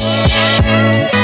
Música